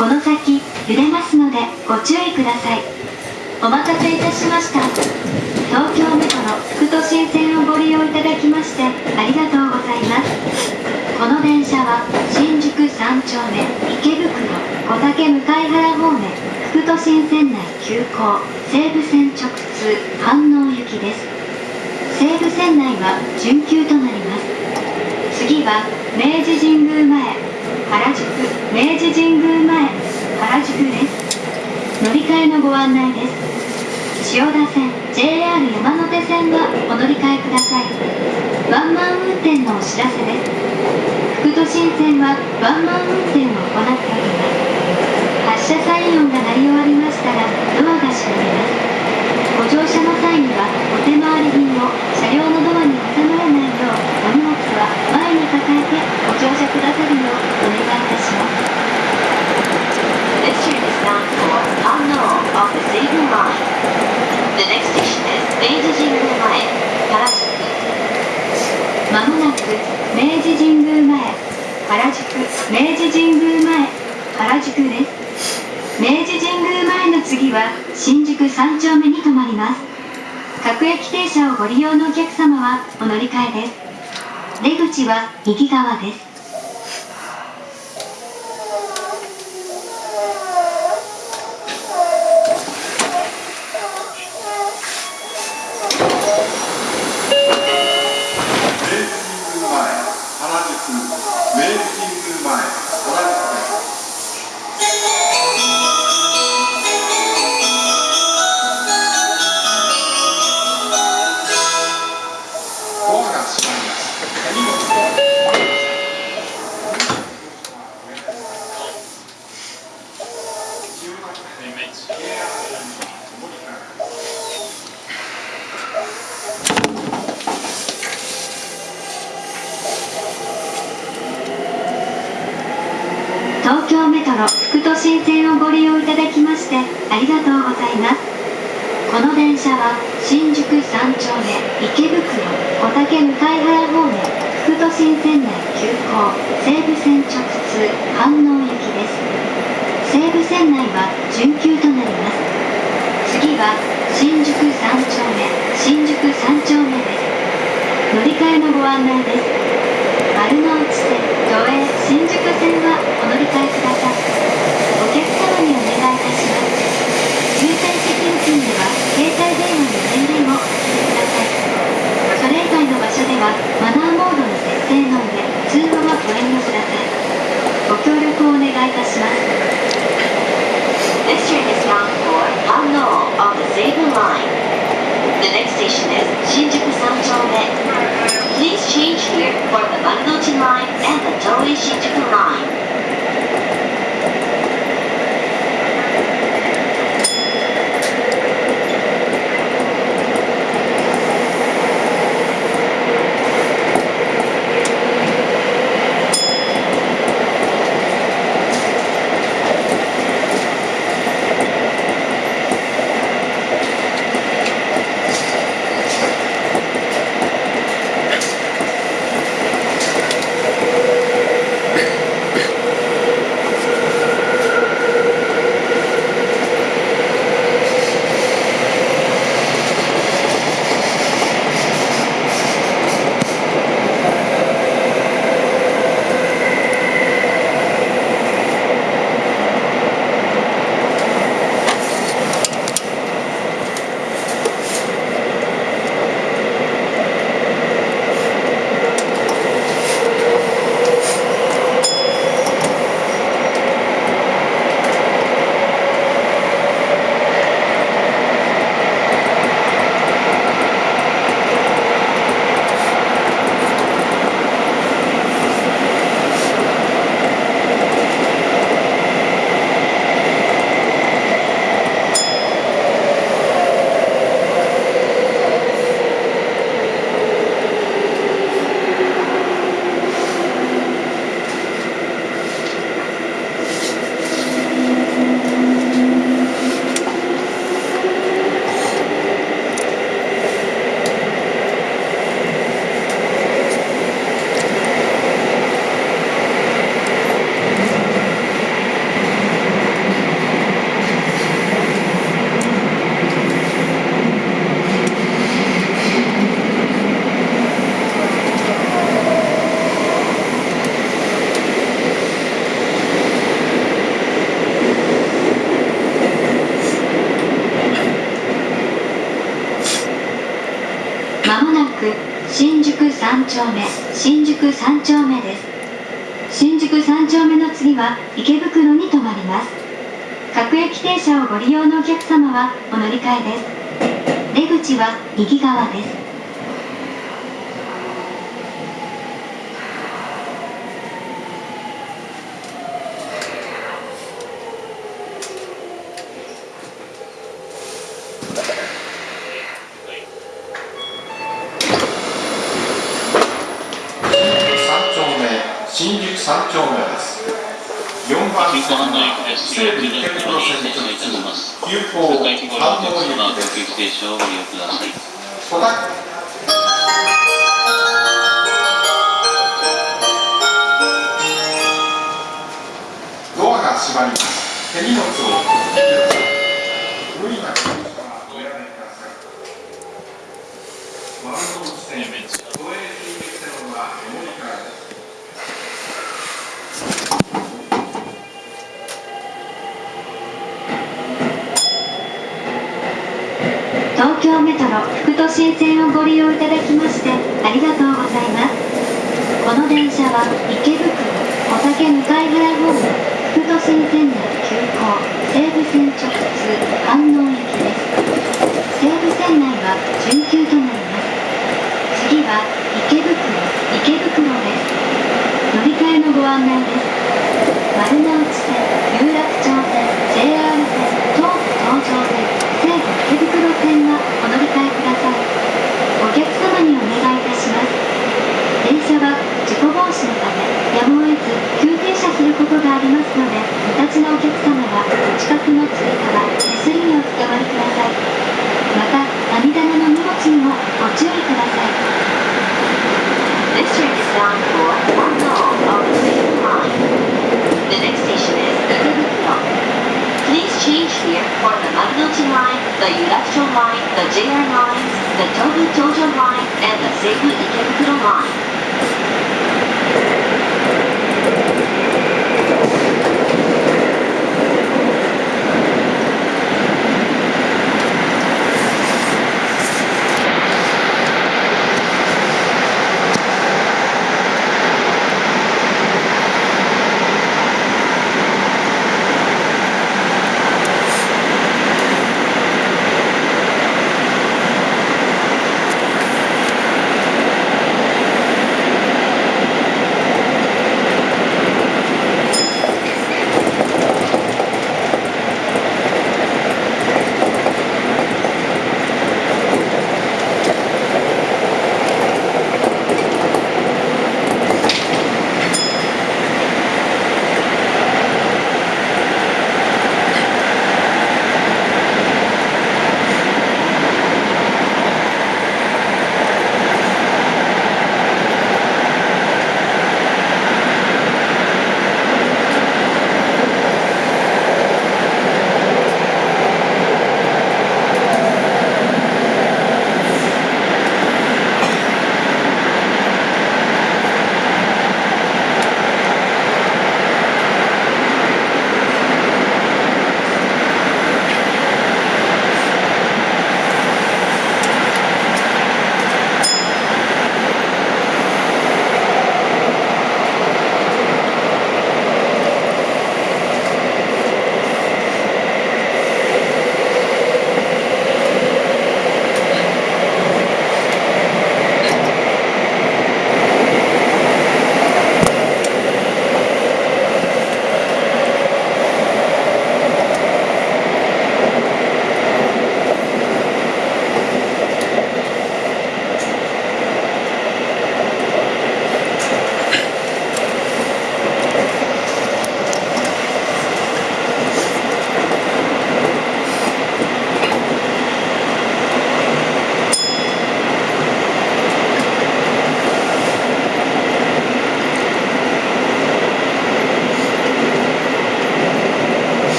この先揺れますのでご注意ください。お待たせいたしました。東京メトロ副都心線をご利用いただきましてありがとうございます。この電車は新宿三丁目池袋小竹向原方面副都心線内急行西武線直通飯能行きです。西武線内は準急となります。次は明治神宮前原宿明治神宮前原宿です乗り換えのご案内です千代田線 JR 山手線はお乗り換えくださいワンマン運転のお知らせです副都心線はワンマン運転を行っております発車サイン音が鳴り終わりましたらドアが閉まりますご乗車の際にはお手回り品を車両のドアに挟まらないようお荷物は前に抱えてご乗車くださるようお願いいたします This train is bound for Unknown of the next station is Meiji Jingu Mae, Harajuku. まもなく明治神宮前原宿明治神宮前原宿です。明治神宮前の次は新宿三丁目に停まります。各駅停車をご利用のお客様はお乗り換えです。出口は右側です。ありがとうございます。この電車は新宿三丁目池袋小竹向原方面副都心線内急行西武線直通飯能行きです。西武線内は準急となります。次は新宿三丁目新宿三丁目です。乗り換えのご案内です。丸の内線都営新宿線はお乗り換えください。повысить 3丁目新宿三丁目です。新宿三丁目の次は池袋に停まります。各駅停車をご利用のお客様はお乗り換えです。出口は右側です。新宿三丁目です4番線幹の駅です。西武池袋線直いたします。通急行反応駅です。小田ドアが閉まります手荷物を無理なくおやめください丸の内線都営新宿線はメモリからです東京メトロ副都心線をご利用いただきましてありがとうございます。この電車は池袋小竹向原ホーム副都心線内急行西武線直通観音駅です。西武線内は準急となります。次は池袋池袋です。乗り換えのご案内です。丸の内線有楽 for the Marunouchi line, the Yurakucho line, the JR lines, the Tobu Tojo line, and the Seibu Ikebukuro line.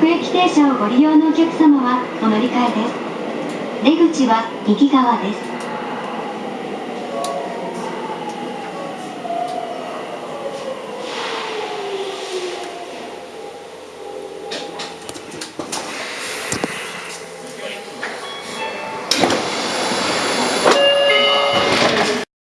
各駅停車をご利用のお客様はお乗り換えです。出口は右側です。